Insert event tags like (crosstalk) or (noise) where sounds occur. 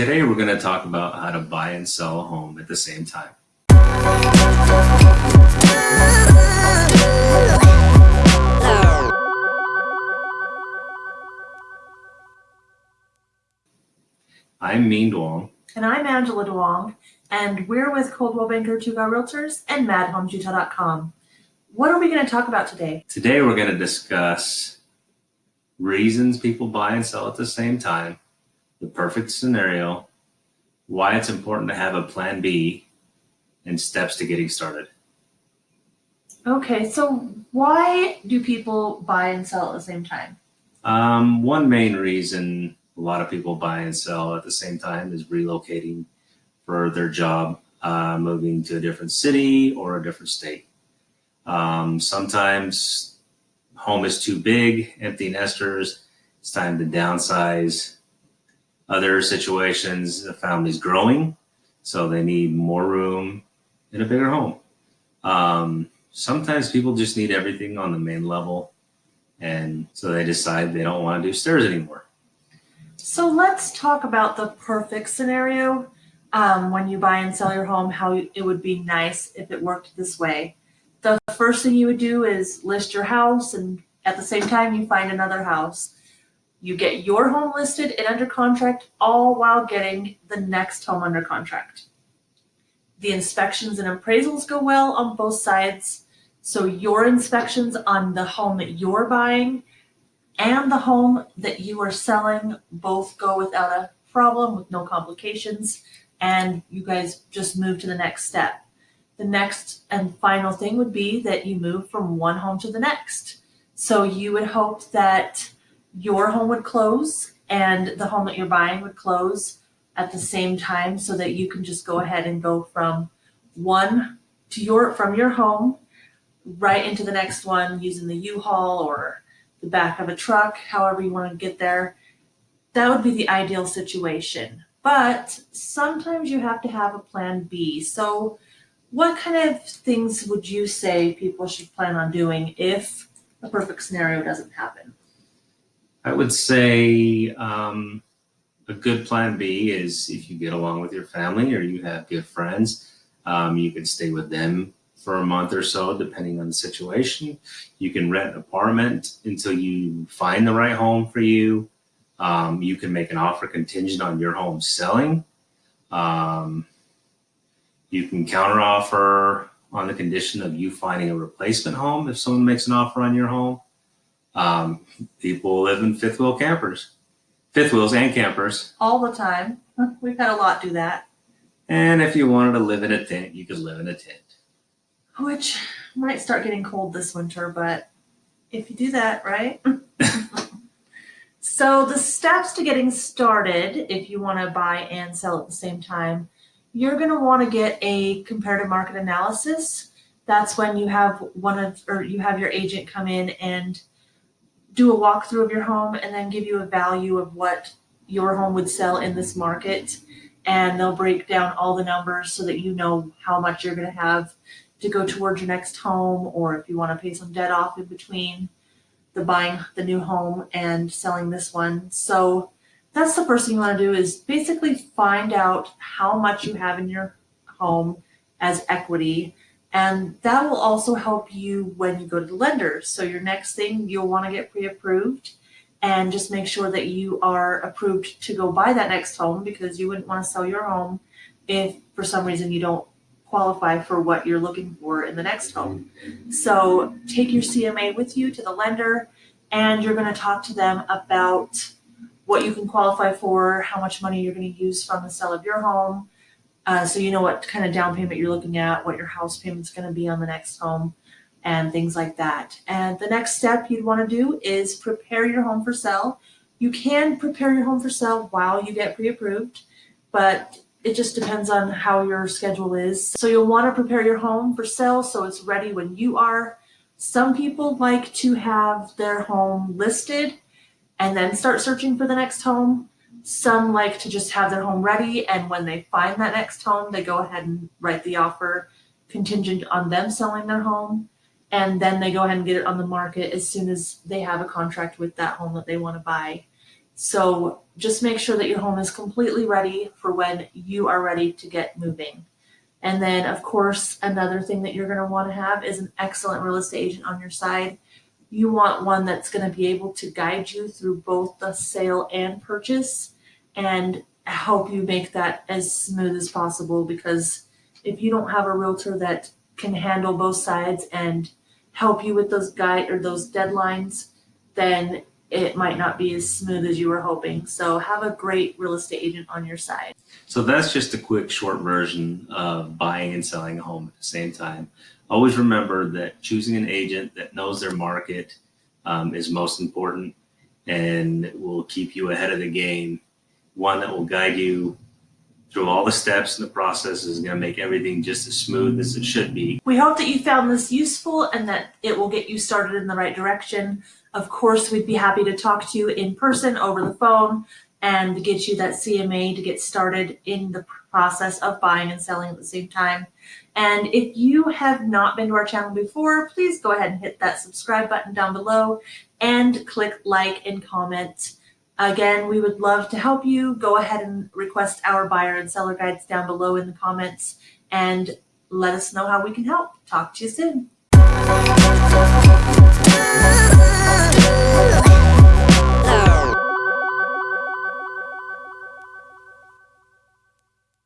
Today we're going to talk about how to buy and sell a home at the same time. I'm Minh Duong. And I'm Angela Duong, and we're with Coldwell Banker Two-Guy Realtors and MadHomesUtah.com. What are we going to talk about today? Today we're going to discuss reasons people buy and sell at the same time, the perfect scenario, why it's important to have a plan B, and steps to getting started. Okay, so why do people buy and sell at the same time? Um, one main reason a lot of people buy and sell at the same time is relocating for their job, uh, moving to a different city or a different state. Um, sometimes home is too big, empty nesters, it's time to downsize. Other situations, the family's growing, so they need more room in a bigger home. Um, sometimes people just need everything on the main level, and so they decide they don't want to do stairs anymore. So let's talk about the perfect scenario um, when you buy and sell your home, how it would be nice if it worked this way. The first thing you would do is list your house and at the same time you find another house. You get your home listed and under contract all while getting the next home under contract. The inspections and appraisals go well on both sides. So your inspections on the home that you're buying and the home that you are selling both go without a problem with no complications and you guys just move to the next step. The next and final thing would be that you move from one home to the next. So you would hope that your home would close and the home that you're buying would close at the same time so that you can just go ahead and go from one to your from your home right into the next one using the U-Haul or the back of a truck, however you want to get there. That would be the ideal situation. But sometimes you have to have a plan B. So what kind of things would you say people should plan on doing if a perfect scenario doesn't happen? I would say um, a good plan B is if you get along with your family or you have good friends, um, you can stay with them for a month or so, depending on the situation. You can rent an apartment until you find the right home for you. Um, you can make an offer contingent on your home selling. Um, you can counteroffer on the condition of you finding a replacement home if someone makes an offer on your home. Um, people live in fifth wheel campers, fifth wheels and campers. All the time. We've had a lot do that. And if you wanted to live in a tent, you could live in a tent which might start getting cold this winter, but if you do that, right? (laughs) so the steps to getting started, if you want to buy and sell at the same time, you're going to want to get a comparative market analysis. That's when you have one of, or you have your agent come in and do a walkthrough of your home and then give you a value of what your home would sell in this market. And they'll break down all the numbers so that you know how much you're going to have to go towards your next home or if you want to pay some debt off in between the buying the new home and selling this one. So that's the first thing you want to do is basically find out how much you have in your home as equity. And that will also help you when you go to the lender. So your next thing, you'll want to get pre-approved and just make sure that you are approved to go buy that next home because you wouldn't want to sell your home if for some reason you don't qualify for what you're looking for in the next home. So take your CMA with you to the lender and you're going to talk to them about what you can qualify for, how much money you're going to use from the sale of your home. Uh, so you know what kind of down payment you're looking at, what your house payment's going to be on the next home and things like that. And the next step you'd want to do is prepare your home for sale. You can prepare your home for sale while you get pre-approved, but it just depends on how your schedule is. So you'll want to prepare your home for sale so it's ready when you are. Some people like to have their home listed and then start searching for the next home. Some like to just have their home ready and when they find that next home, they go ahead and write the offer contingent on them selling their home. And then they go ahead and get it on the market as soon as they have a contract with that home that they want to buy. So just make sure that your home is completely ready for when you are ready to get moving. And then, of course, another thing that you're going to want to have is an excellent real estate agent on your side. You want one that's going to be able to guide you through both the sale and purchase and help you make that as smooth as possible because if you don't have a realtor that can handle both sides and help you with those guide or those deadlines, then it might not be as smooth as you were hoping. So have a great real estate agent on your side. So that's just a quick short version of buying and selling a home at the same time. Always remember that choosing an agent that knows their market um, is most important and will keep you ahead of the game. One that will guide you through all the steps in the process is going to make everything just as smooth as it should be. We hope that you found this useful and that it will get you started in the right direction. Of course, we'd be happy to talk to you in person over the phone and get you that CMA to get started in the process of buying and selling at the same time. And if you have not been to our channel before, please go ahead and hit that subscribe button down below and click like and comment. Again, we would love to help you. Go ahead and request our buyer and seller guides down below in the comments and let us know how we can help. Talk to you soon. (laughs)